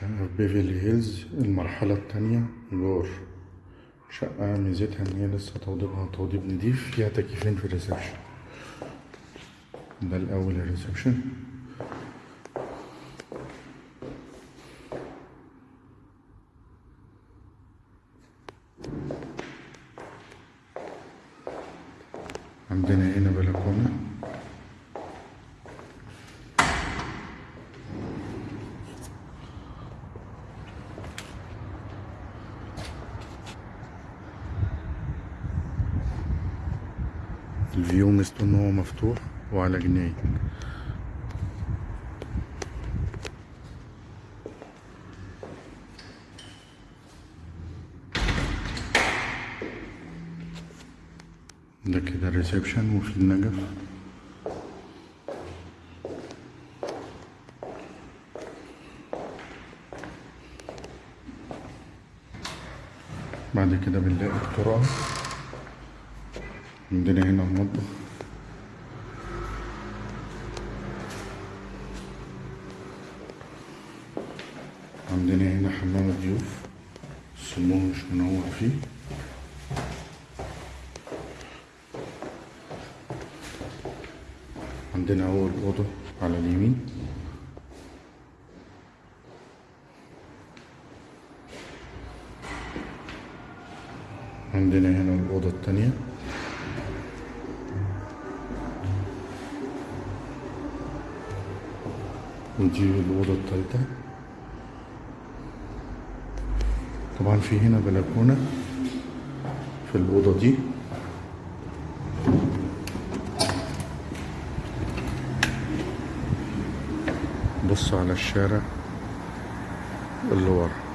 شقة في بيفرلي هيلز المرحلة التانية جور شقة ميزتها إن هي لسه توضيبها توضيب نضيف فيها تكييفين في ال reception. ده الأول ال reception. عندنا هنا بلكونة. ال view ميزته ان هو مفتوح وعلى جنينة ده كده ال reception وفي النجف. بعد كده بنلاقي الطرقة عندنا هنا المطبخ عندنا هنا حمام الضيوف السموه مش منور فيه. عندنا أول أوضة على اليمين. عندنا هنا الأوضة التانية ودي الأوضة التالتة طبعا في هنا بلكونة في الأوضة دي. بص على الشارع اللي ورا.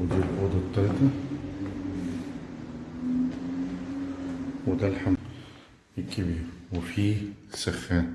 ودي الأوضة التالتة وده الحمام الكبير. وفيه سخان.